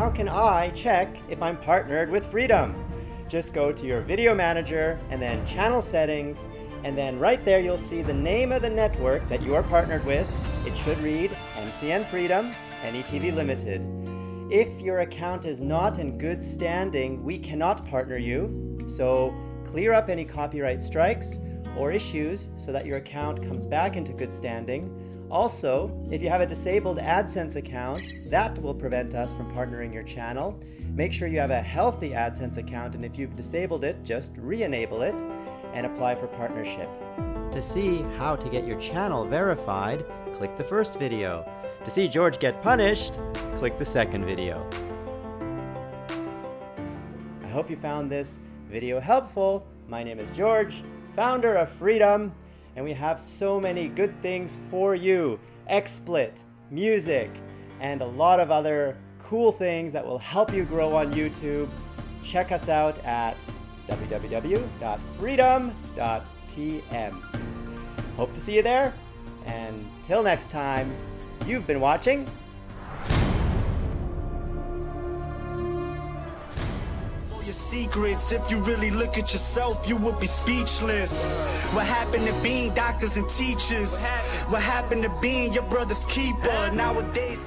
how can I check if I'm partnered with Freedom? Just go to your video manager and then channel settings and then right there you'll see the name of the network that you are partnered with. It should read MCN Freedom, NETV Limited. If your account is not in good standing, we cannot partner you. So clear up any copyright strikes or issues so that your account comes back into good standing. Also, if you have a disabled AdSense account, that will prevent us from partnering your channel. Make sure you have a healthy AdSense account, and if you've disabled it, just re-enable it and apply for partnership. To see how to get your channel verified, click the first video. To see George get punished, click the second video. I hope you found this video helpful. My name is George, founder of Freedom, and we have so many good things for you. XSplit, music, and a lot of other cool things that will help you grow on YouTube. Check us out at www.freedom.tm. Hope to see you there, and till next time, you've been watching your secrets. If you really look at yourself, you would be speechless. What happened to being doctors and teachers? What happened to being your brother's keeper? Nowadays.